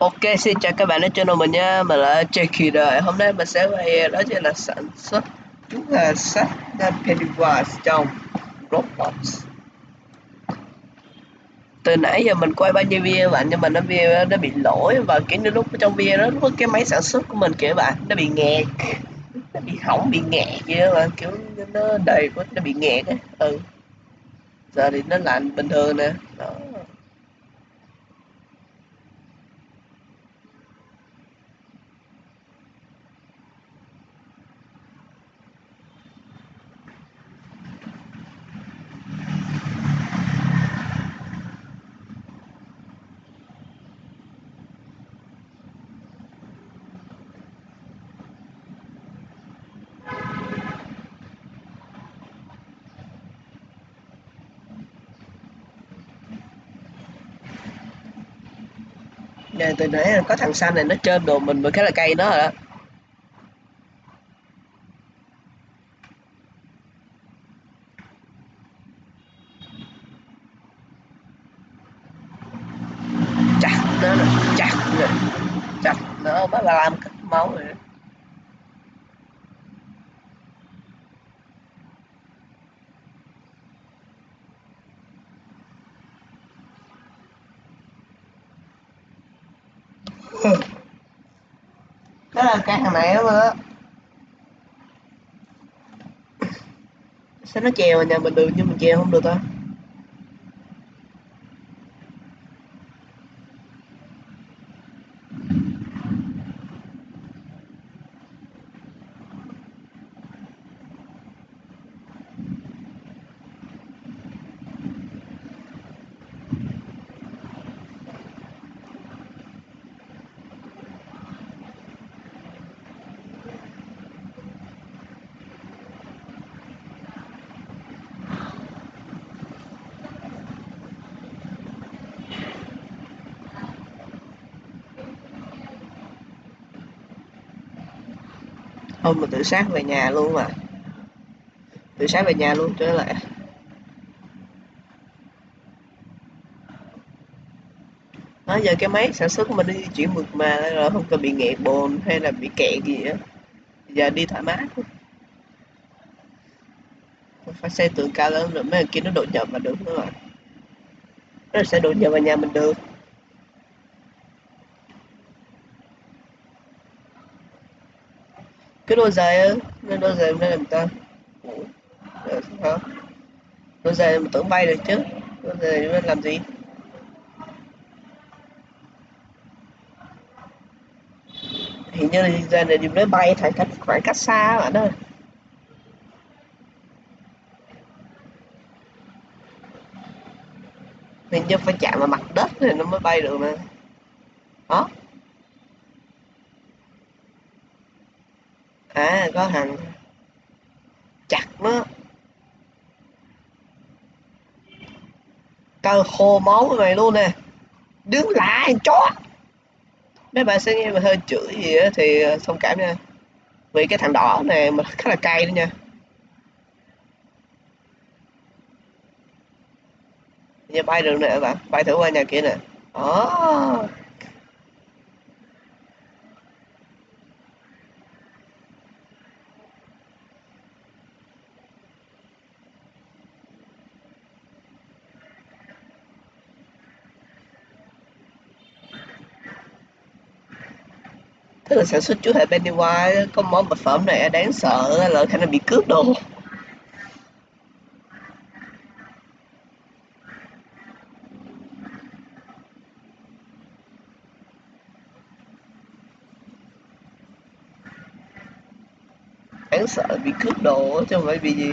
Ok, xin chào các bạn ở channel mình nha, mình là Jackie đời Hôm nay mình sẽ quay ờ, đó chính là sản xuất. Chúng là sách Pennywise trong Roblox. Từ nãy giờ mình quay bao nhiêu video bạn? Nhưng mà nó video nó bị lỗi và kiểu như lúc trong video đó lúc cái máy sản xuất của mình kiểu bạn nó bị nghẹt. Nó bị hỏng bị nghẹt vậy mà bạn kiểu nó đầy quá nó bị nghẹt á. Ừ. Giờ thì nó lạnh bình thường nè. Đó Nè từ nãy có thằng xanh này nó trên đồ mình mà cái là cây nó rồi đó chặt nó nè chặt nè chặt nó mới làm cắt máu rồi đó là cái thằng này lắm á sao nó chèo nhà mình được nhưng mình chèo không được ta không mình tự sát về nhà luôn mà. Tự sát về nhà luôn trở lại đó giờ cái máy sản xuất mà mình đi chuyển mượt mà rồi không cần bị nghẹt bồn hay là bị kẹt gì á. Giờ đi thoải mái không phải xây tường cao lớn rồi mấy kia nó đột nhập mà được nữa rồi nó sẽ đột nhập vào nhà mình được. Cái đôi giày á cái đôi giày nên làm ta Ủa, ờ, hả? Đôi giày mình tưởng bay được chứ. Đôi giày nên làm gì? Hình như là giày này dùng để bay phải cách khoảng cách xa bạn ơi. Hình như phải chạm vào mặt đất thì nó mới bay được nè đó à có thằng chặt nó. Cơ khô máu cái mày luôn nè. Đứng lại chó. Mấy bạn sẽ nghe mà hơi chửi gì á thì ờ, thông cảm nha. Vì cái thằng đỏ này mà khá là cay đó nha. Giờ bay được nè bạn bay thử qua nhà kia nè. Đó tức là sản xuất chú hệ Pennywise, có món vật phẩm này, đáng sợ, là khả năng bị cướp đồ. Đáng sợ, bị cướp đồ, chứ không phải bị gì.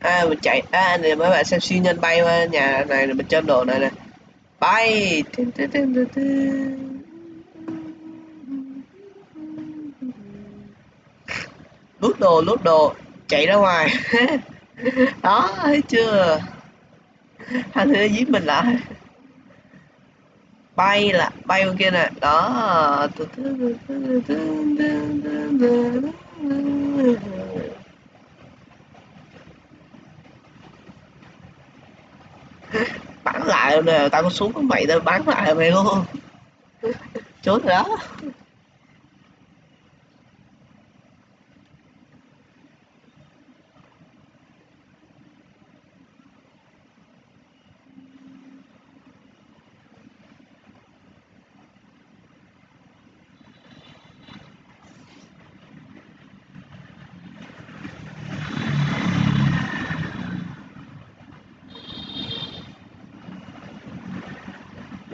À, mình chạy à, này mấy bạn xem siêu nhân bay qua nhà này rồi mình chơi đồ này nè. Bay. Lút đồ, lút đồ. Chạy ra ngoài. Đó, thấy chưa? Thằng thứ giết mình lại. Bay là bay bên kia nè. Đó. Tao có mày tao bắn lại mày luôn. Trốn đó.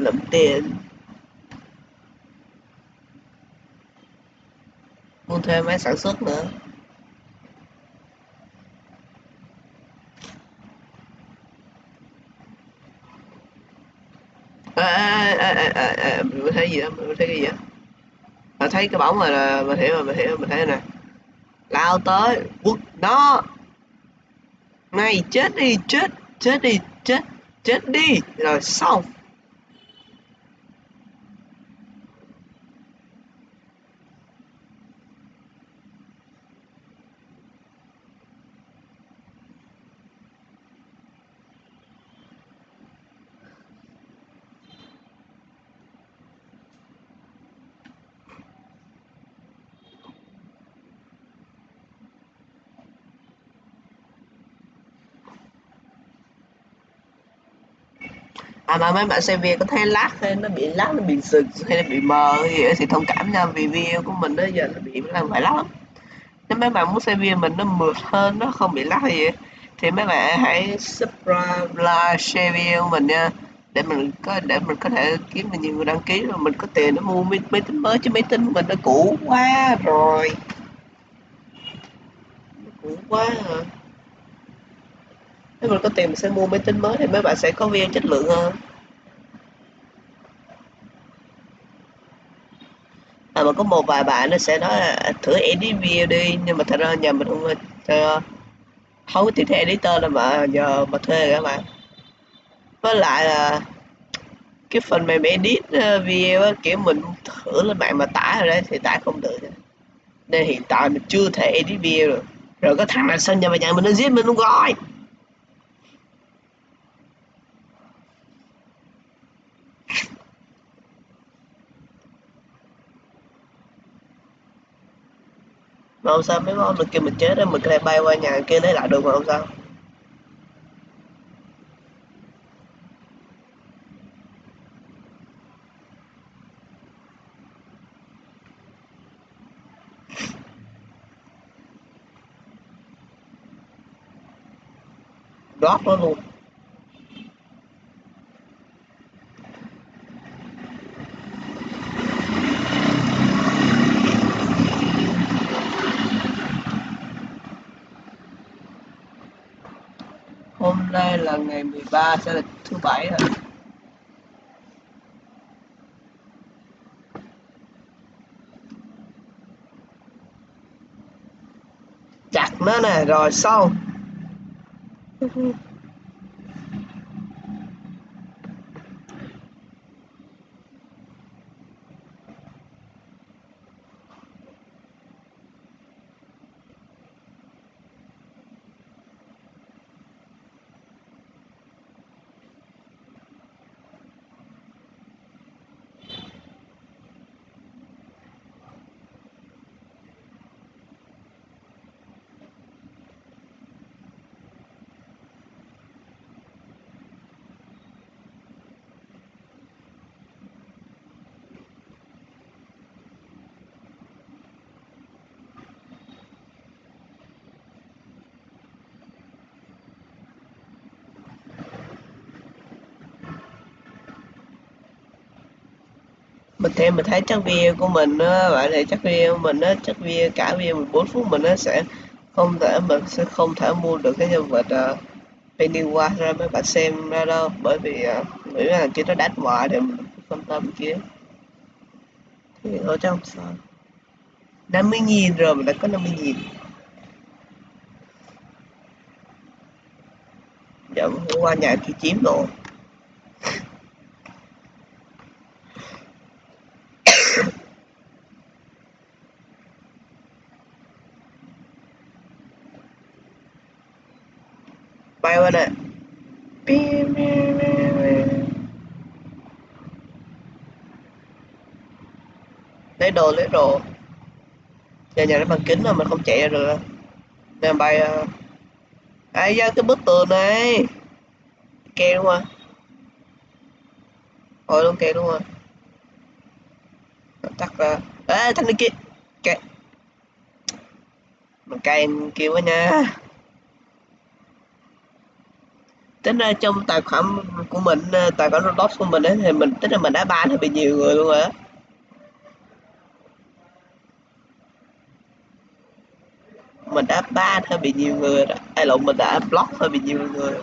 Lượm tiền. Mua thêm máy sản xuất nữa. À, à, à, à, à, mình thấy gì đó mình thấy cái gì đó. Mình thấy cái bóng rồi là mình hiểu rồi mình hiểu rồi mình thấy nè. Lao tới quất nó. Mày chết đi chết chết đi chết chết đi. Rồi xong. À mà mấy bạn xem video có thấy lát hay nó bị lát nó bị sực hay là bị mờ gì đó thì thông cảm nha vì video của mình đó giờ nó bị làm phải lắm. Nếu mấy bạn muốn xem video mình nó mượt hơn nó không bị lag gì thì mấy bạn hãy subscribe like share video của mình nha. Để mình có để mình có thể kiếm được nhiều người đăng ký rồi mình có tiền để mua máy, máy tính mới chứ máy tính của mình nó cũ quá rồi. Nó cũ quá rồi nếu mình có tiền mình sẽ mua máy tính mới thì mấy bạn sẽ có video chất lượng hơn. À, mà có một vài bạn nó sẽ nói là à, thử edit video đi. Nhưng mà thật ra nhà mình không uh, không có tìm thấy editor đâu mà nhờ mà thuê các bạn. Với lại là cái phần mềm edit ờ, video á, kiểu mình thử lên mạng mà tải rồi đấy thì tải không được. Nên hiện tại mình chưa thể edit video được. Rồi có thằng nào xong nhà mà nhà mình nó giết mình luôn rồi? Mà không sao mấy món mình kia mình chết đấy mình có thể bay qua nhà kia lấy lại được mà không sao? Drop nó luôn hôm nay là ngày 13 sẽ là thứ bảy rồi. Chặt nó nè rồi xong mình thêm mình thấy chắc video của mình á bạn thì chắc video của mình á chắc video cả video 14 phút mình nó sẽ không thể mình sẽ không thể mua được cái nhân vật uh, Pennywise ra mấy bạn xem ra đâu. Bởi vì uh, nghĩ là kia nó đắt ngoài để mình phân tâm kia. Thì ở trong sao? 50 nghìn rồi mình đã có 50 nghìn. Dạ hôm qua nhà kia chiếm rồi. Qua nè lấy đồ lấy đồ. Nhà nhà nó bằng kính mà mình không chạy ra được. Nè bay à ai ra cái bức tường này? Kê đúng không thôi luôn kê đúng không tắt ra ê thanh niên kia. Kệ mình cay kêu quá nha tính ra trong tài khoản của mình ờ, tài khoản Roblox của mình ấy, thì mình tính là mình đã ban hơi bị nhiều người luôn rồi á mình đã ban hơi bị nhiều người rồi ai lộn mình đã block hơi bị nhiều người rồi.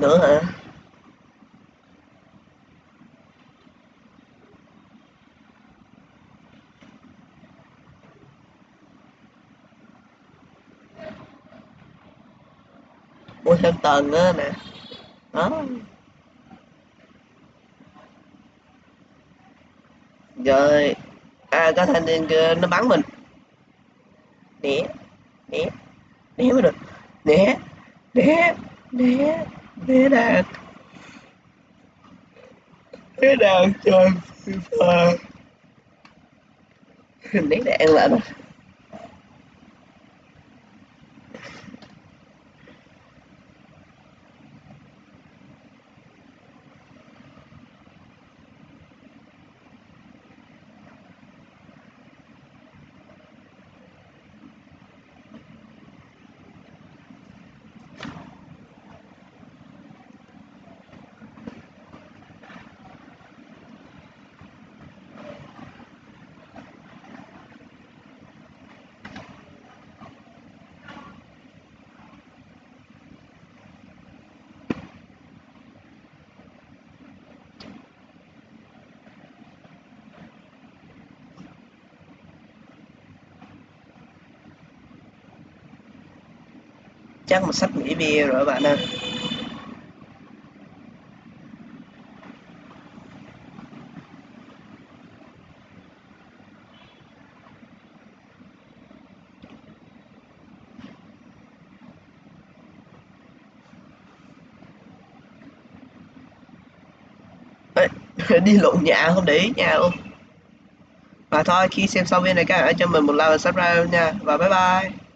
Nữa hả? Mua thêm tầng á nè? Đó. Rồi à có thanh niên kia nó bắn mình. Né né né mới được. Né né né thế đạt thế đạt trời hình né đạn lại rồi chắc một sách nghỉ bia rồi bạn ơi. Đi lộn nhà không để ý nhà luôn và thôi, khi xem xong video này các bạn hãy cho mình một like và subscribe nha. Và bye bye.